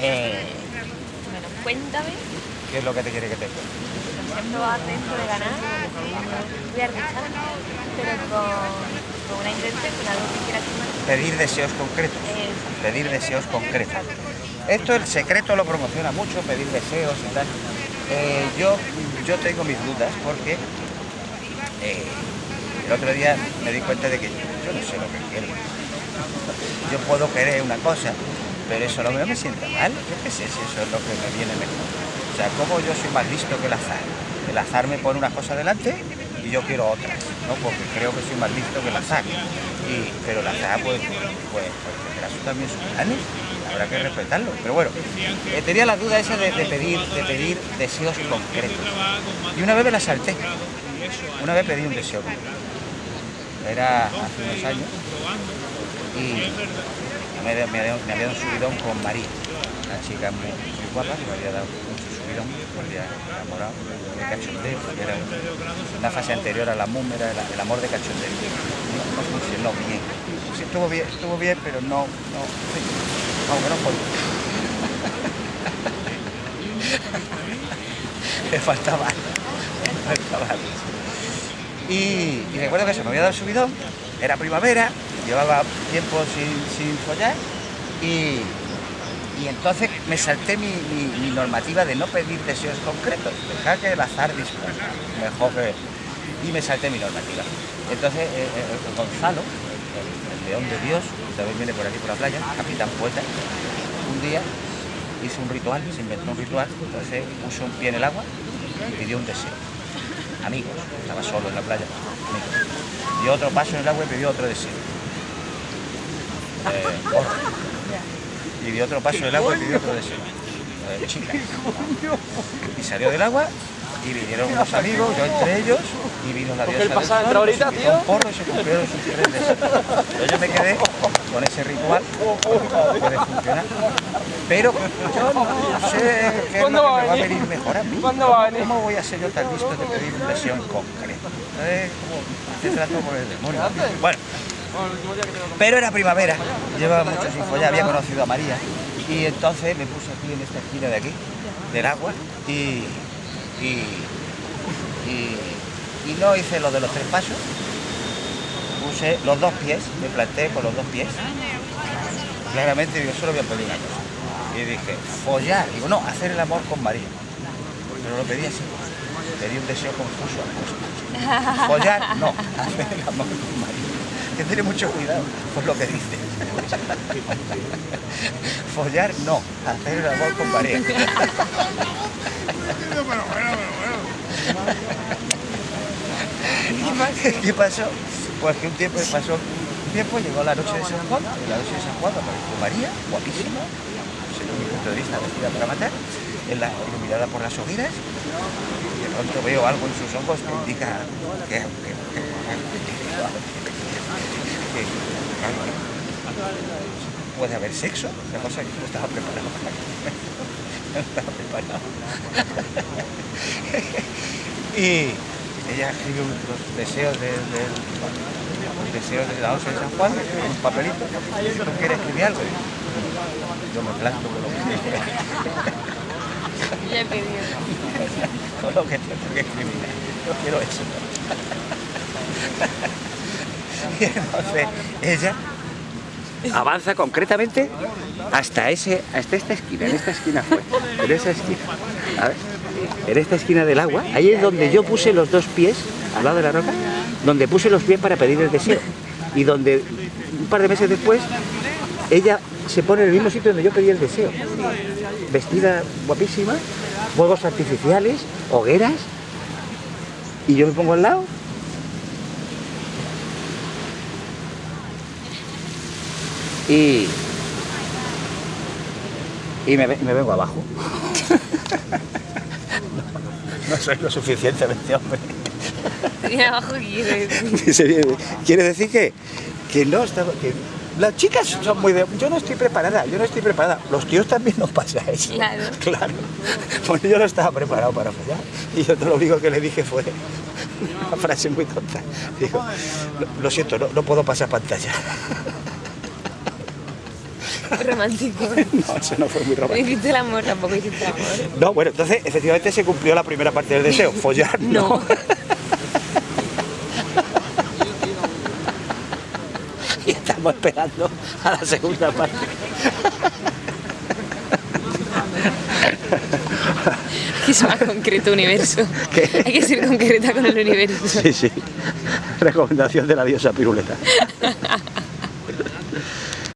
Eh, Bueno, cuéntame. ¿Qué es lo que te quiere que te cuente? Ejemplo, atento de ganar. Voy a arbichar, pero con, con una intención, con algo que quieras. Pedir deseos concretos. Pedir deseos concretos. Esto el secreto lo promociona mucho, pedir deseos y tal. Eh, yo, yo tengo mis dudas porque eh, el otro día me di cuenta de que yo no sé lo que quiero. Yo puedo querer una cosa, pero eso no me, sienta mal. Yo qué sé si eso es lo que me viene mejor. O sea, como yo soy más listo que el azar. El azar me pone una cosa delante y yo quiero otras, ¿no? Porque creo que soy más listo que el azar. Y, pero el azar, pues, pues, pues tendrá su- también sus planes. Habrá que respetarlo. Pero bueno, eh, tenía la duda esa de, pedir, de pedir deseos concretos. Y una vez me la salté. Una vez pedí un deseo. Era hace unos años y me, me, me había dado un subidón con María, una chica muy, muy guapa que me había dado mucho subidón, me había enamorado, de cachondeo, porque era una fase anterior a la MUM, era el, el amor de cachondeo. No, funcionó bien. Estuvo bien, estuvo bien, pero no, no, sí, aunque no fue. Me faltaba, me faltaba. Y, y recuerdo que se me había dado el subidón, era primavera, llevaba tiempo sin, sin follar y, y entonces me salté mi, normativa de no pedir deseos concretos, dejar que el azar disponga, mejor que... Y me salté mi normativa. Entonces eh, eh, Gonzalo, el, el león de Dios, que también viene por aquí por la playa, capitán poeta, un día hizo un ritual, se inventó un ritual, entonces puso un pie en el agua y pidió un deseo amigos, estaba solo en la playa, amigos. Dio otro paso en el agua y pidió otro deseo. Eh. Y dio otro paso en el agua y pidió otro deseo. Eh, chica. Y salió del agua y vinieron unos amigos, yo entre ellos, y vino la diosa el del sol, ahorita, tío. porro y se cumplieron sus tres deseos. Yo me quedé con ese ritual, puede funcionar. Pero yo no sé qué es lo que ¿Cuándo va a me va a venir? mejor a mí. ¿Cómo voy a ser yo tan listo de pedir un deseo en concreto? Es como hacer trato con el demonio. Bueno, pero era primavera, llevaba mucho sin follar, había conocido a María y entonces me puse aquí en esta esquina de aquí, del agua, y, y, y, y no hice lo de los tres pasos, puse los dos pies, me planté con los dos pies, claramente digo, solo voy a pedir una cosa. Y dije, follar, digo, no, hacer el amor con María, pero lo pedí así, pedí un deseo confuso. Follar, no, hacer el amor con María. Que tener mucho cuidado con lo que dices. Follar, no, hacer el amor con María. ¿Qué pasó? Pues que un tiempo pasó, un tiempo llegó la noche de San Juan, y la noche de San Juan apareció María, guapísima, según mi punto de vista, vestida para matar, en la, iluminada por las hogueras, y de pronto veo algo en sus ojos que indica que, que, que, que- que- puede haber sexo, una cosa que no estaba preparado para no estaba preparado. y ella escribe los deseos de, del- los deseos de la noche de San Juan en un papelito. Si tú quieres escribir algo, yo me planto con lo que, Ya he pedido. con lo que tengo que escribir. Yo quiero eso. y entonces ella avanza concretamente hasta ese hasta esta esquina, en esta esquina fue, en esa esquina. A ver, en esta esquina del agua, ahí es donde yo puse los dos pies, al lado de la roca, donde puse los pies para pedir el deseo. Y donde un par de meses después, ella se pone en el mismo sitio donde yo pedí el deseo. Vestida guapísima, fuegos artificiales, hogueras, y yo me pongo al lado y, y me, me vengo abajo. no, soy lo suficientemente hombre. Abajo quiere decir. Dice, Quiere decir que, que no estaba... Que las chicas son muy de... Yo no estoy preparada, yo no estoy preparada. Los tíos también nos pasa eso. Claro. Claro. Pues yo no estaba preparado para follar. Y yo lo único que le dije fue una frase muy tonta. Digo, lo, lo siento, no, no puedo pasar pantalla. Romántico. No, eso no fue muy No romántico. hiciste el amor, tampoco hiciste el amor. No, bueno, entonces efectivamente se cumplió la primera parte del deseo, follar. No. y estamos esperando a la segunda parte. Que es más concreto universo. ¿Qué? Hay que ser concreta con el universo. Sí, sí. Recomendación de la diosa piruleta.